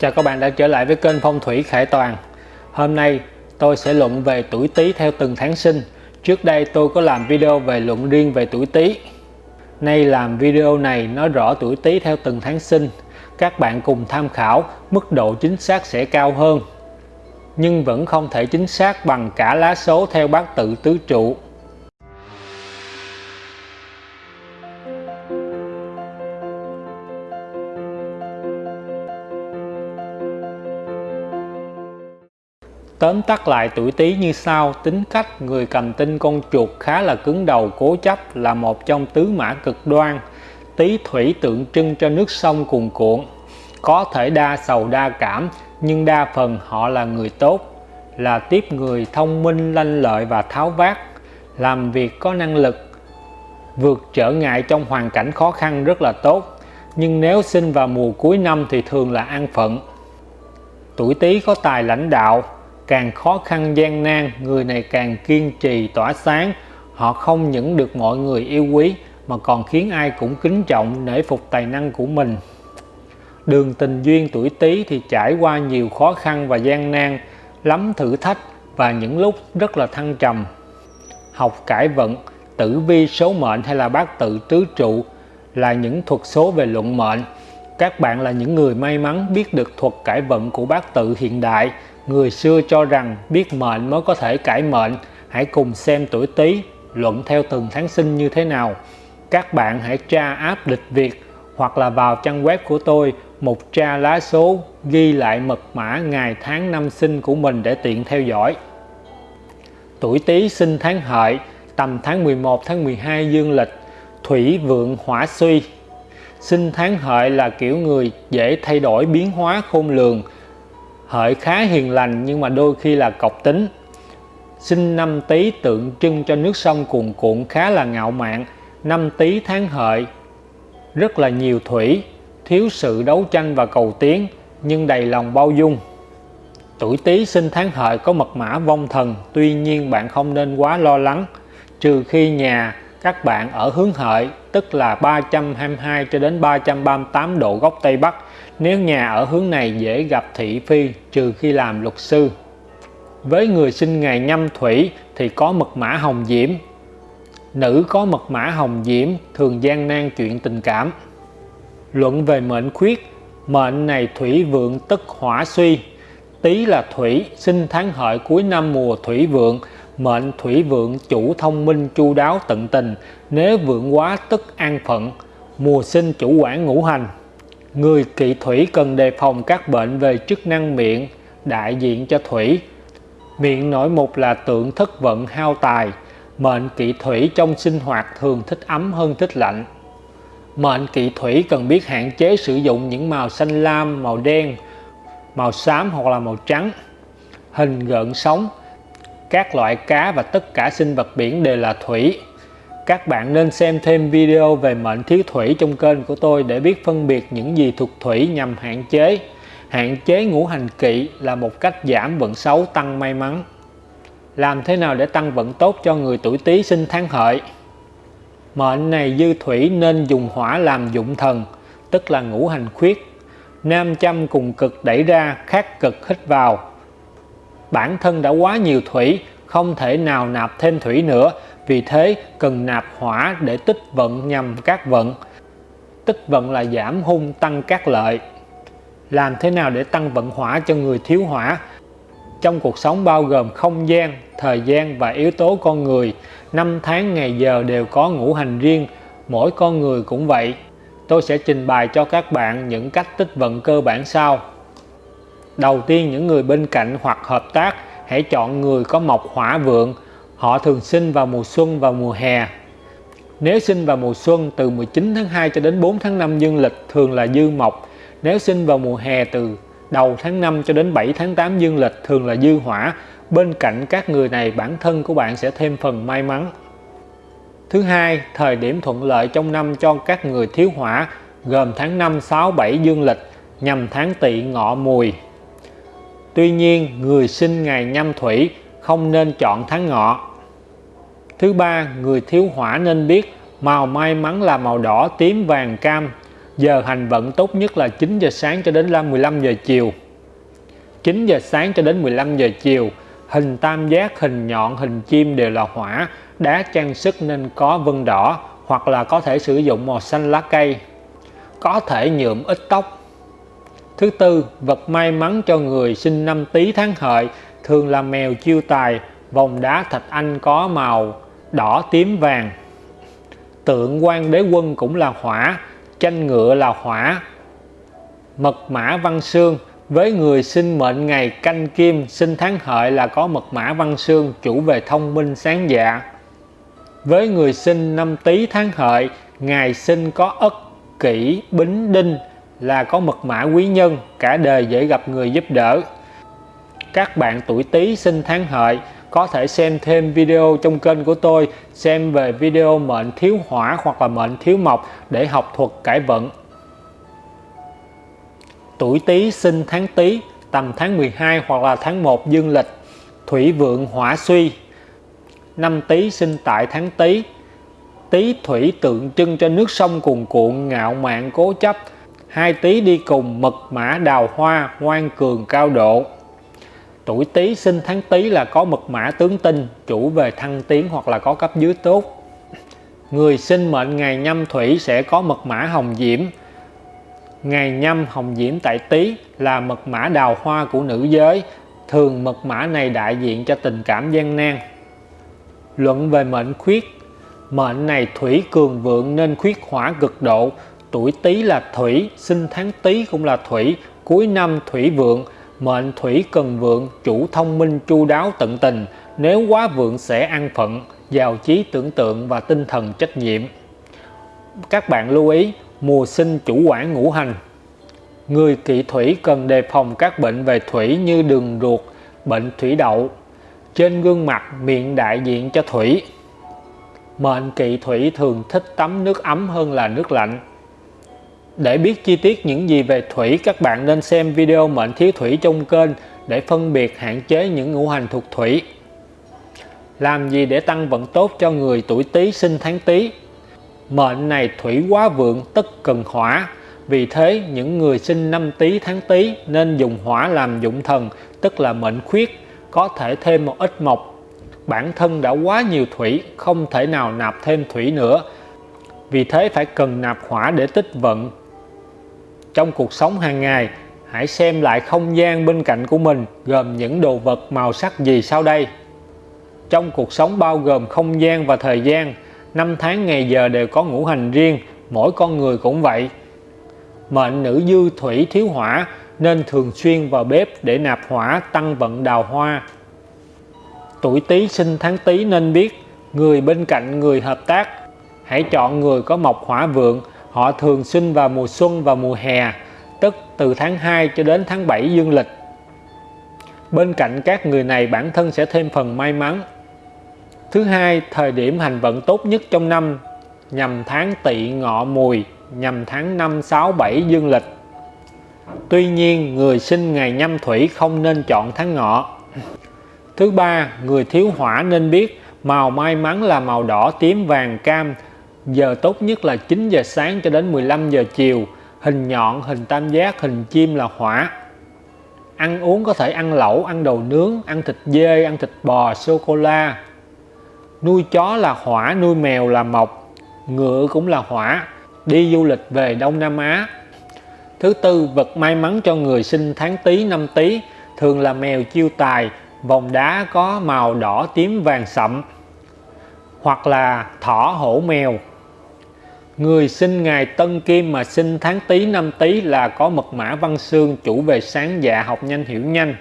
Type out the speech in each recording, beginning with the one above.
Chào các bạn đã trở lại với kênh Phong thủy Khải Toàn. Hôm nay, tôi sẽ luận về tuổi Tý theo từng tháng sinh. Trước đây, tôi có làm video về luận riêng về tuổi Tý. Nay làm video này nói rõ tuổi Tý theo từng tháng sinh. Các bạn cùng tham khảo, mức độ chính xác sẽ cao hơn. Nhưng vẫn không thể chính xác bằng cả lá số theo bát tự tứ trụ. Tóm tắt lại tuổi Tý như sau, tính cách người cầm tinh con chuột khá là cứng đầu cố chấp là một trong tứ mã cực đoan. Tý thủy tượng trưng cho nước sông cuồn cuộn, có thể đa sầu đa cảm nhưng đa phần họ là người tốt, là tiếp người thông minh lanh lợi và tháo vát, làm việc có năng lực, vượt trở ngại trong hoàn cảnh khó khăn rất là tốt. Nhưng nếu sinh vào mùa cuối năm thì thường là an phận. Tuổi Tý có tài lãnh đạo, càng khó khăn gian nan, người này càng kiên trì, tỏa sáng. Họ không những được mọi người yêu quý, mà còn khiến ai cũng kính trọng nể phục tài năng của mình. Đường tình duyên tuổi Tý thì trải qua nhiều khó khăn và gian nan, lắm thử thách và những lúc rất là thăng trầm. Học cải vận, tử vi số mệnh hay là bát tự tứ trụ là những thuật số về luận mệnh. Các bạn là những người may mắn biết được thuật cải vận của bát tự hiện đại. Người xưa cho rằng biết mệnh mới có thể cải mệnh. Hãy cùng xem tuổi Tý luận theo từng tháng sinh như thế nào. Các bạn hãy tra áp lịch Việt hoặc là vào trang web của tôi một tra lá số ghi lại mật mã ngày tháng năm sinh của mình để tiện theo dõi. Tuổi Tý sinh tháng Hợi, tầm tháng 11 tháng 12 dương lịch, thủy vượng hỏa suy. Sinh tháng Hợi là kiểu người dễ thay đổi biến hóa khôn lường, Hợi khá hiền lành nhưng mà đôi khi là cọc tính. Sinh năm Tý tượng trưng cho nước sông cuồn cuộn khá là ngạo mạn. Năm Tý tháng Hợi rất là nhiều thủy, thiếu sự đấu tranh và cầu tiến nhưng đầy lòng bao dung. Tuổi Tý sinh tháng Hợi có mật mã vong thần, tuy nhiên bạn không nên quá lo lắng, trừ khi nhà các bạn ở hướng Hợi, tức là 322 cho đến 338 độ góc Tây Bắc nếu nhà ở hướng này dễ gặp thị phi trừ khi làm luật sư. Với người sinh ngày nhâm thủy thì có mật mã hồng diễm. Nữ có mật mã hồng diễm thường gian nan chuyện tình cảm. Luận về mệnh khuyết, mệnh này thủy vượng tức hỏa suy. Tý là thủy, sinh tháng hợi cuối năm mùa thủy vượng, mệnh thủy vượng chủ thông minh chu đáo tận tình, nếu vượng quá tức an phận, mùa sinh chủ quản ngũ hành, Người kỵ thủy cần đề phòng các bệnh về chức năng miệng, đại diện cho thủy. Miệng nổi mục là tượng thất vận hao tài, mệnh kỵ thủy trong sinh hoạt thường thích ấm hơn thích lạnh. Mệnh kỵ thủy cần biết hạn chế sử dụng những màu xanh lam, màu đen, màu xám hoặc là màu trắng. Hình gợn sóng, các loại cá và tất cả sinh vật biển đều là thủy các bạn nên xem thêm video về mệnh thiếu thủy trong kênh của tôi để biết phân biệt những gì thuộc thủy nhằm hạn chế. Hạn chế ngũ hành kỵ là một cách giảm vận xấu tăng may mắn. Làm thế nào để tăng vận tốt cho người tuổi Tý sinh tháng hợi? Mệnh này dư thủy nên dùng hỏa làm dụng thần, tức là ngũ hành khuyết. Nam châm cùng cực đẩy ra, khác cực hít vào. Bản thân đã quá nhiều thủy, không thể nào nạp thêm thủy nữa vì thế cần nạp hỏa để tích vận nhằm các vận. Tích vận là giảm hung tăng các lợi. Làm thế nào để tăng vận hỏa cho người thiếu hỏa? Trong cuộc sống bao gồm không gian, thời gian và yếu tố con người, năm tháng ngày giờ đều có ngũ hành riêng, mỗi con người cũng vậy. Tôi sẽ trình bày cho các bạn những cách tích vận cơ bản sau. Đầu tiên những người bên cạnh hoặc hợp tác, hãy chọn người có mộc hỏa vượng, Họ thường sinh vào mùa xuân và mùa hè. Nếu sinh vào mùa xuân từ 19 tháng 2 cho đến 4 tháng 5 dương lịch thường là dư mộc. Nếu sinh vào mùa hè từ đầu tháng 5 cho đến 7 tháng 8 dương lịch thường là dư hỏa. Bên cạnh các người này bản thân của bạn sẽ thêm phần may mắn. Thứ hai, thời điểm thuận lợi trong năm cho các người thiếu hỏa gồm tháng 5, 6, 7 dương lịch nhằm tháng tỵ ngọ mùi. Tuy nhiên, người sinh ngày nhâm thủy không nên chọn tháng ngọ Thứ ba, người thiếu hỏa nên biết màu may mắn là màu đỏ, tím, vàng, cam. Giờ hành vận tốt nhất là 9 giờ sáng cho đến 15 giờ chiều. 9 giờ sáng cho đến 15 giờ chiều, hình tam giác, hình nhọn, hình chim đều là hỏa, đá trang sức nên có vân đỏ hoặc là có thể sử dụng màu xanh lá cây. Có thể nhuộm ít tóc. Thứ tư, vật may mắn cho người sinh năm Tý tháng Hợi thường là mèo chiêu tài, vòng đá thạch anh có màu đỏ tím vàng. Tượng quan đế quân cũng là hỏa, tranh ngựa là hỏa. Mật mã văn xương với người sinh mệnh ngày canh kim sinh tháng hợi là có mật mã văn xương chủ về thông minh sáng dạ. Với người sinh năm tý tháng hợi, ngày sinh có ất, kỷ, bính, đinh là có mật mã quý nhân, cả đời dễ gặp người giúp đỡ. Các bạn tuổi tý sinh tháng hợi có thể xem thêm video trong kênh của tôi xem về video mệnh thiếu hỏa hoặc là mệnh thiếu mộc để học thuật cải vận. Tuổi Tý sinh tháng Tý tầm tháng 12 hoặc là tháng 1 dương lịch, thủy vượng hỏa suy. Năm Tý sinh tại tháng Tý. Tý thủy tượng trưng cho nước sông cuồn cuộn ngạo mạn cố chấp. Hai Tý đi cùng mật mã đào hoa ngoan cường cao độ. Tuổi Tý sinh tháng Tý là có mật mã tướng tinh, chủ về thăng tiến hoặc là có cấp dưới tốt. Người sinh mệnh ngày nhâm thủy sẽ có mật mã hồng diễm. Ngày nhâm hồng diễm tại Tý là mật mã đào hoa của nữ giới, thường mật mã này đại diện cho tình cảm gian nan. Luận về mệnh khuyết Mệnh này thủy cường vượng nên khuyết hỏa cực độ, tuổi Tý là thủy, sinh tháng Tý cũng là thủy, cuối năm thủy vượng, Mệnh thủy cần vượng, chủ thông minh chu đáo tận tình, nếu quá vượng sẽ ăn phận, giàu trí tưởng tượng và tinh thần trách nhiệm. Các bạn lưu ý, mùa sinh chủ quản ngũ hành. Người kỵ thủy cần đề phòng các bệnh về thủy như đường ruột, bệnh thủy đậu. Trên gương mặt, miệng đại diện cho thủy. Mệnh kỵ thủy thường thích tắm nước ấm hơn là nước lạnh. Để biết chi tiết những gì về thủy, các bạn nên xem video mệnh thiếu thủy trong kênh để phân biệt hạn chế những ngũ hành thuộc thủy. Làm gì để tăng vận tốt cho người tuổi Tý sinh tháng Tý? Mệnh này thủy quá vượng tất cần hỏa. Vì thế, những người sinh năm Tý tháng Tý nên dùng hỏa làm dụng thần, tức là mệnh khuyết, có thể thêm một ít mộc. Bản thân đã quá nhiều thủy, không thể nào nạp thêm thủy nữa. Vì thế phải cần nạp hỏa để tích vận, trong cuộc sống hàng ngày, hãy xem lại không gian bên cạnh của mình gồm những đồ vật màu sắc gì sau đây. Trong cuộc sống bao gồm không gian và thời gian, năm tháng ngày giờ đều có ngũ hành riêng, mỗi con người cũng vậy. Mệnh nữ dư thủy thiếu hỏa nên thường xuyên vào bếp để nạp hỏa tăng vận đào hoa. Tuổi Tý sinh tháng Tý nên biết người bên cạnh người hợp tác, hãy chọn người có mộc hỏa vượng Họ thường sinh vào mùa xuân và mùa hè, tức từ tháng 2 cho đến tháng 7 dương lịch. Bên cạnh các người này bản thân sẽ thêm phần may mắn. Thứ hai, thời điểm hành vận tốt nhất trong năm nhằm tháng tỵ ngọ mùi, nhằm tháng 5, 6, 7 dương lịch. Tuy nhiên, người sinh ngày nhâm thủy không nên chọn tháng ngọ. Thứ ba, người thiếu hỏa nên biết màu may mắn là màu đỏ, tím, vàng, cam, Giờ tốt nhất là 9 giờ sáng cho đến 15 giờ chiều. Hình nhọn, hình tam giác, hình chim là hỏa. Ăn uống có thể ăn lẩu, ăn đồ nướng, ăn thịt dê, ăn thịt bò, sô-cô-la. Nuôi chó là hỏa, nuôi mèo là mộc. Ngựa cũng là hỏa. Đi du lịch về Đông Nam Á. Thứ tư, vật may mắn cho người sinh tháng Tý năm Tý thường là mèo chiêu tài, vòng đá có màu đỏ tím vàng sậm hoặc là thỏ hổ mèo Người sinh ngày Tân Kim mà sinh tháng Tý năm Tý là có mật mã văn xương chủ về sáng dạ học nhanh hiểu nhanh.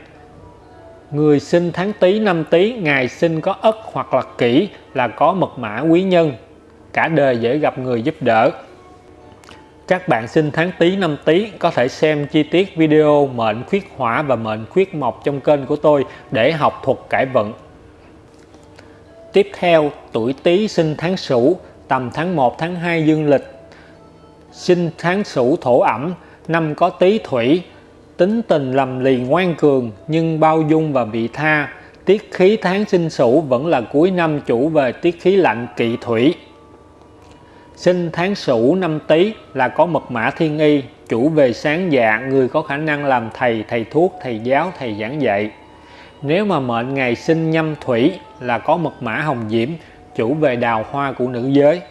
Người sinh tháng Tý năm Tý ngày sinh có Ất hoặc là Kỷ là có mật mã quý nhân. Cả đời dễ gặp người giúp đỡ. Các bạn sinh tháng Tý năm Tý có thể xem chi tiết video mệnh khuyết hỏa và mệnh khuyết mộc trong kênh của tôi để học thuật cải vận. Tiếp theo, tuổi Tý sinh tháng Sửu tầm tháng 1 tháng 2 dương lịch. Sinh tháng sửu thổ ẩm năm có tý thủy. Tính tình lầm lì ngoan cường nhưng bao dung và vị tha. Tiết khí tháng sinh sửu vẫn là cuối năm chủ về tiết khí lạnh kỵ thủy. Sinh tháng Sửu năm Tý là có mật mã thiên y, chủ về sáng dạ, người có khả năng làm thầy, thầy thuốc, thầy giáo, thầy giảng dạy. Nếu mà mệnh ngày sinh nhâm thủy là có mật mã hồng diễm, chủ về đào hoa của nữ giới.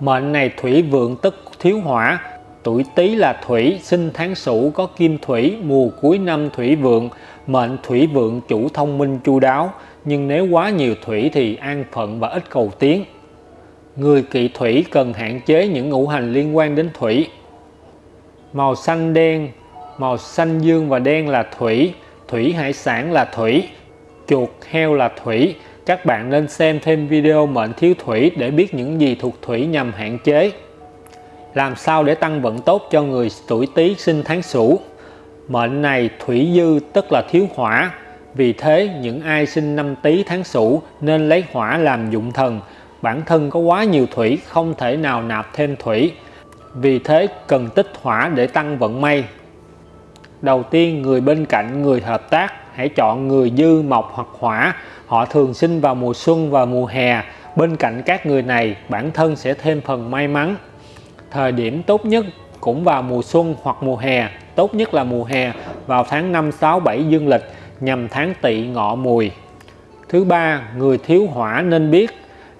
Mệnh này thủy vượng tức thiếu hỏa, tuổi Tý là thủy, sinh tháng Sửu có kim thủy, mùa cuối năm thủy vượng, mệnh thủy vượng chủ thông minh chu đáo, nhưng nếu quá nhiều thủy thì an phận và ít cầu tiến. Người kỵ thủy cần hạn chế những ngũ hành liên quan đến thủy. Màu xanh đen, màu xanh dương và đen là thủy, thủy hải sản là thủy, chuột heo là thủy. Các bạn nên xem thêm video mệnh thiếu thủy để biết những gì thuộc thủy nhằm hạn chế. Làm sao để tăng vận tốt cho người tuổi Tý sinh tháng Sửu? Mệnh này thủy dư tức là thiếu hỏa. Vì thế, những ai sinh năm Tý tháng Sửu nên lấy hỏa làm dụng thần. Bản thân có quá nhiều thủy, không thể nào nạp thêm thủy. Vì thế, cần tích hỏa để tăng vận may. Đầu tiên, người bên cạnh người hợp tác hãy chọn người dư mộc hoặc hỏa. Họ thường sinh vào mùa xuân và mùa hè. Bên cạnh các người này bản thân sẽ thêm phần may mắn. Thời điểm tốt nhất cũng vào mùa xuân hoặc mùa hè, tốt nhất là mùa hè vào tháng 5, 6, 7 dương lịch nhằm tháng tỵ ngọ mùi. Thứ ba, người thiếu hỏa nên biết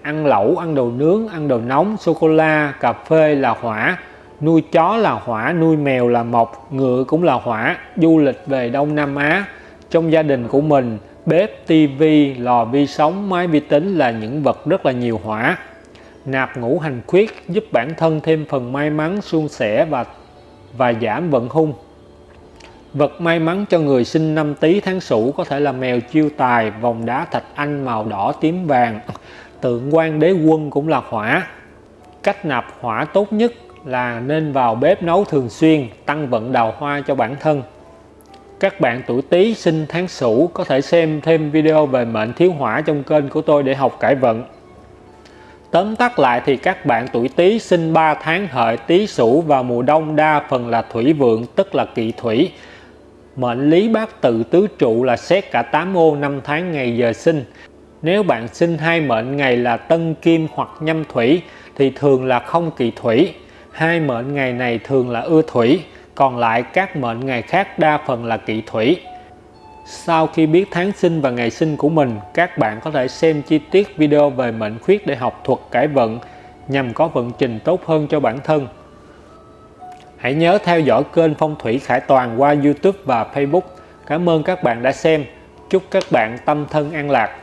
ăn lẩu, ăn đồ nướng, ăn đồ nóng, sô-cô-la, cà phê là hỏa, nuôi chó là hỏa, nuôi mèo là mộc, ngựa cũng là hỏa, du lịch về Đông Nam Á. Trong gia đình của mình, bếp, tivi, lò vi sóng, máy vi tính là những vật rất là nhiều hỏa. Nạp ngũ hành khuyết giúp bản thân thêm phần may mắn suôn sẻ và và giảm vận hung. Vật may mắn cho người sinh năm tý tháng sửu có thể là mèo chiêu tài vòng đá thạch anh màu đỏ tím vàng. Tượng quan đế quân cũng là hỏa. Cách nạp hỏa tốt nhất là nên vào bếp nấu thường xuyên tăng vận đào hoa cho bản thân các bạn tuổi Tý sinh tháng Sửu có thể xem thêm video về mệnh thiếu hỏa trong kênh của tôi để học cải vận. Tóm tắt lại thì các bạn tuổi Tý sinh 3 tháng hợi Tý Sửu vào mùa đông đa phần là thủy vượng tức là kỵ thủy. Mệnh lý bát tự tứ trụ là xét cả 8 ô năm tháng ngày giờ sinh. Nếu bạn sinh hai mệnh ngày là tân kim hoặc nhâm thủy thì thường là không kỵ thủy. Hai mệnh ngày này thường là ưa thủy, còn lại các mệnh ngày khác đa phần là kỵ thủy. Sau khi biết tháng sinh và ngày sinh của mình, các bạn có thể xem chi tiết video về mệnh khuyết để học thuật cải vận nhằm có vận trình tốt hơn cho bản thân. Hãy nhớ theo dõi kênh Phong thủy Khải Toàn qua YouTube và Facebook. Cảm ơn các bạn đã xem. Chúc các bạn tâm thân an lạc.